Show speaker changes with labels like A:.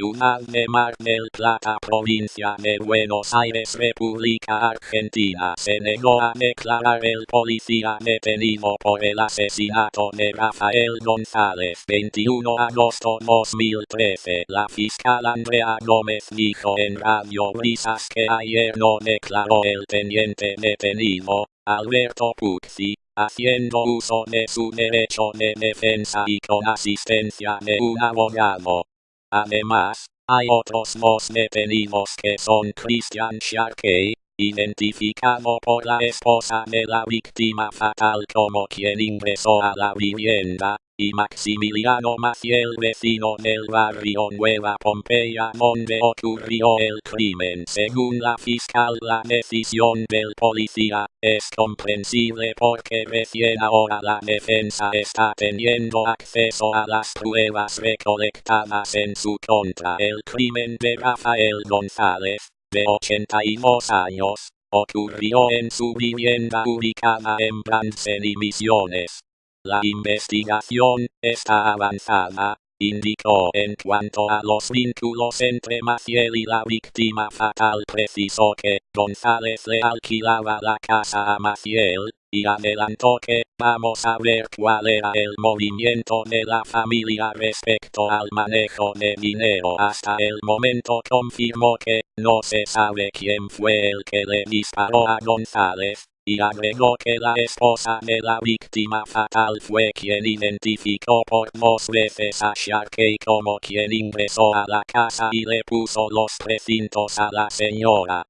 A: Ciudad de Mar del Plata, provincia de Buenos Aires, República Argentina, se negó a declarar el policía detenido por el asesinato de Rafael González. 21 de agosto 2013, la fiscal Andrea Gómez dijo en Radio Brisas que ayer no declaró el teniente detenido, Alberto Puzzi, haciendo uso de su derecho de defensa y con asistencia de un abogado. Además, hay otros dos detenidos que son Christian Sharkey, identificado por la esposa de la víctima fatal como quien ingresó a la vivienda, y Maximiliano Maciel vecino del barrio Nueva Pompeya donde ocurrió el crimen. Según la fiscal la decisión del policía es comprensible porque recién ahora la defensa está teniendo acceso a las pruebas recolectadas en su contra. El crimen de Rafael González, de 82 años, ocurrió en su vivienda ubicada en Bransen y Misiones. La investigación está avanzada, indicó en cuanto a los vínculos entre Maciel y la víctima fatal precisó que González le alquilaba la casa a Maciel, y adelantó que vamos a ver cuál era el movimiento de la familia respecto al manejo de dinero. Hasta el momento confirmó que no se sabe quién fue el que le disparó a González, y agregó que la esposa de la víctima fatal fue quien identificó por dos veces a Sharkey como quien ingresó a la casa y le puso los precintos a la señora.